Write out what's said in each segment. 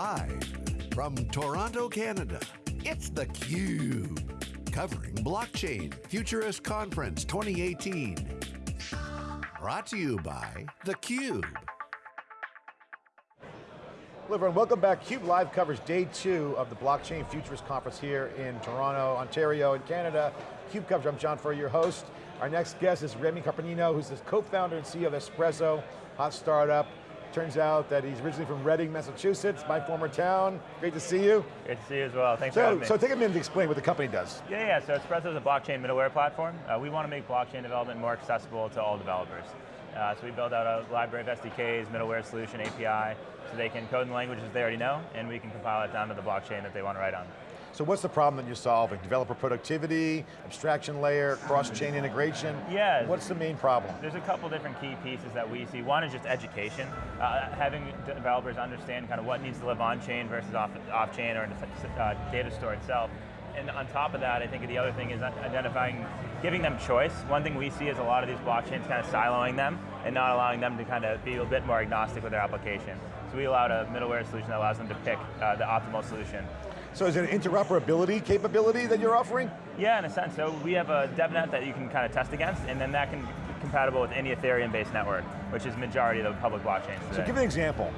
Live from Toronto, Canada, it's theCUBE. Covering Blockchain Futurist Conference 2018. Brought to you by theCUBE. Hello everyone, welcome back. CUBE Live covers day two of the Blockchain Futurist Conference here in Toronto, Ontario, in Canada. CUBE coverage, I'm John Furrier, your host. Our next guest is Remy Carpenino, who's the co-founder and CEO of Espresso, hot startup. Turns out that he's originally from Reading, Massachusetts, my former town. Great to see you. Great to see you as well, thanks so, for having me. So take a minute to explain what the company does. Yeah, yeah, so Espresso is a blockchain middleware platform. Uh, we want to make blockchain development more accessible to all developers. Uh, so we build out a library of SDKs, middleware solution, API, so they can code in languages they already know, and we can compile it down to the blockchain that they want to write on. So what's the problem that you're solving? Developer productivity, abstraction layer, cross-chain integration? Yeah. What's the main problem? There's a couple different key pieces that we see. One is just education, uh, having developers understand kind of what needs to live on-chain versus off-chain off or in the uh, data store itself. And on top of that, I think the other thing is identifying, giving them choice. One thing we see is a lot of these blockchains kind of siloing them and not allowing them to kind of be a bit more agnostic with their application. So we allowed a middleware solution that allows them to pick uh, the optimal solution. So is it an interoperability capability that you're offering? Yeah, in a sense. So we have a DevNet that you can kind of test against, and then that can be compatible with any Ethereum-based network, which is majority of the public blockchains today. So give an example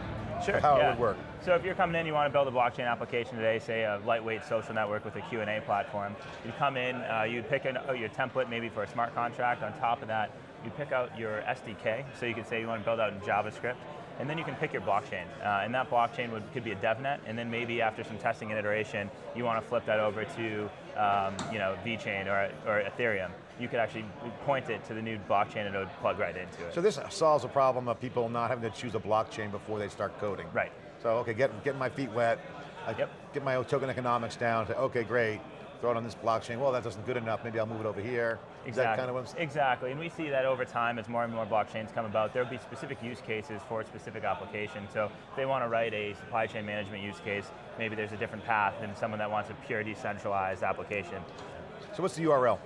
sure, how yeah. it would work. So if you're coming in, you want to build a blockchain application today, say a lightweight social network with a Q&A platform, you come in, uh, you'd pick an, oh, your template maybe for a smart contract, on top of that, you pick out your SDK, so you could say you want to build out in JavaScript, and then you can pick your blockchain. Uh, and that blockchain would, could be a DevNet, and then maybe after some testing and iteration, you want to flip that over to um, you know, VeChain or, or Ethereum. You could actually point it to the new blockchain and it would plug right into it. So this solves a problem of people not having to choose a blockchain before they start coding. Right. So okay, get, get my feet wet, I yep. get my token economics down, say, okay, great, throw it on this blockchain, well that doesn't good enough, maybe I'll move it over here. Exactly. Kind of exactly, and we see that over time as more and more blockchains come about, there'll be specific use cases for specific applications. So if they want to write a supply chain management use case, maybe there's a different path than someone that wants a pure decentralized application. So what's the URL?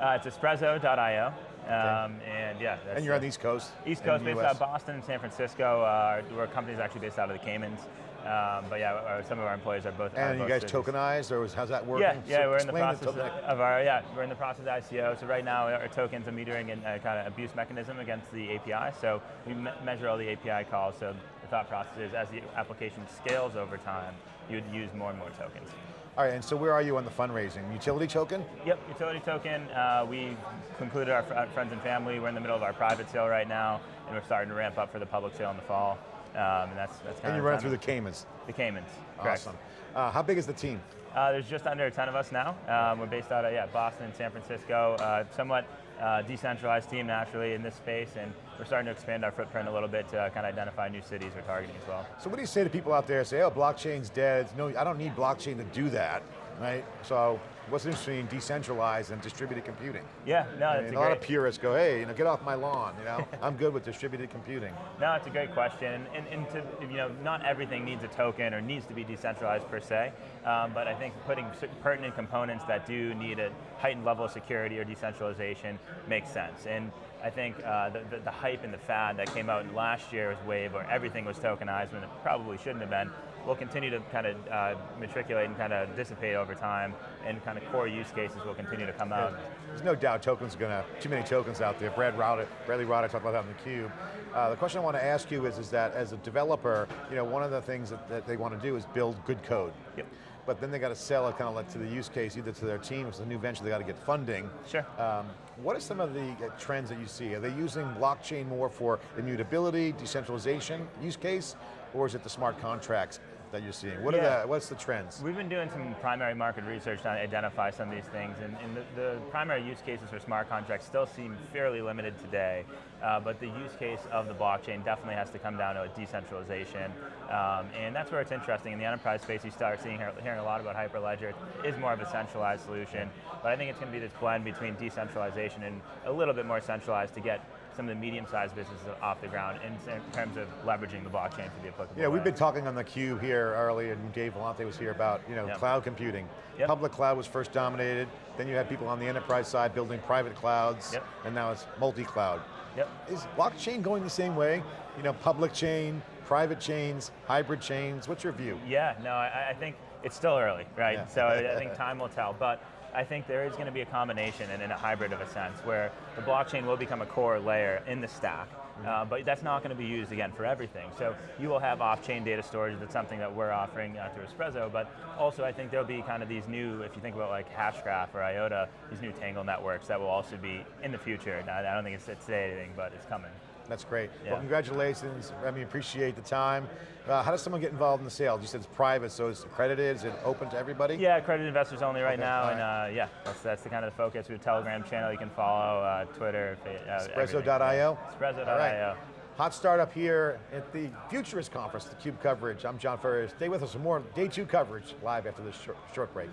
Uh, it's espresso.io. Um, and yeah. and you're on the East Coast? East Coast, based US. out of Boston and San Francisco. Uh, our company's actually based out of the Caymans. Um, but yeah, some of our employees are both. And are you guys cities. tokenized, or how's that working? Yeah, yeah, so we're in the process of, of, our yeah, we're in the process of ICO. So right now, our tokens are metering and kind of abuse mechanism against the API. So we me measure all the API calls. So the thought process is, as the application scales over time, you'd use more and more tokens. All right, and so where are you on the fundraising? Utility token? Yep, utility token. Uh, we concluded our friends and family. We're in the middle of our private sale right now, and we're starting to ramp up for the public sale in the fall. Um, and that's, that's kind and of you run through the Caymans? The Caymans, correct. Awesome. Uh, how big is the team? Uh, there's just under 10 of us now. Um, we're based out of yeah, Boston, San Francisco, uh, somewhat uh, decentralized team naturally in this space, and we're starting to expand our footprint a little bit to kind of identify new cities we're targeting as well. So what do you say to people out there say, oh, blockchain's dead, no, I don't need blockchain to do that, right? So what's interesting, decentralized and distributed computing? Yeah, no, I mean, a, a lot of purists go, hey, you know, get off my lawn, you know? I'm good with distributed computing. No, it's a great question, and, and to, you know, not everything needs a token or needs to be decentralized per se, um, but I think putting pertinent components that do need a heightened level of security or decentralization makes sense. And I think uh, the, the, the, hype and the fad that came out last year's wave where everything was tokenized when it probably shouldn't have been, will continue to kind of uh, matriculate and kind of dissipate over time, and kind of core use cases will continue to come out. There's no doubt tokens are going to, too many tokens out there. Brad Rauter, Bradley Rauter talked about that in theCUBE. Uh, the question I want to ask you is, is that as a developer, you know, one of the things that, that they want to do is build good code. Yep but then they got to sell it kind of like to the use case, either to their team, it's a new venture, they got to get funding. Sure. Um, what are some of the uh, trends that you see? Are they using blockchain more for immutability, decentralization use case, or is it the smart contracts that you're seeing? What yeah. are the, what's the trends? We've been doing some primary market research to identify some of these things, and, and the, the, primary use cases for smart contracts still seem fairly limited today, uh, but the use case of the blockchain definitely has to come down to a decentralization, um, and that's where it's interesting. In the enterprise space, you start seeing hearing a lot about Hyperledger. It is more of a centralized solution, but I think it's going to be this blend between decentralization and a little bit more centralized to get some of the medium-sized businesses off the ground in, in, terms of leveraging the blockchain to be applicable. Yeah, we've been talking on the cube here earlier, and Dave Vellante was here about you know, yep. cloud computing. Yep. Public cloud was first dominated, then you had people on the enterprise side building private clouds, yep. and now it's multi-cloud. Yep. Is blockchain going the same way? You know, public chain, private chains, hybrid chains, what's your view? Yeah, no, I, I think it's still early, right? Yeah. So I, I think time will tell, but I think there is going to be a combination and in a hybrid of a sense where the blockchain will become a core layer in the stack, uh, but that's not going to be used again for everything. So you will have off-chain data storage. That's something that we're offering uh, through Espresso. But also, I think there'll be kind of these new, if you think about like Hashgraph or IOTA, these new Tangle networks that will also be in the future. I don't think it's, it's today anything, but it's coming. That's great. Yeah. Well, congratulations, Remy, appreciate the time. Uh, how does someone get involved in the sale? You said it's private, so it's accredited, is it open to everybody? Yeah, accredited investors only right Okay, now, all and uh, yeah, that's, that's the kind of the focus. We have a Telegram channel you can follow, uh, Twitter, uh. Espresso.io? Espresso.io. Right. Hot start up here at the Futurist Conference, the CUBE coverage. I'm John Furrier. Stay with us for more day two coverage live after this short, short break.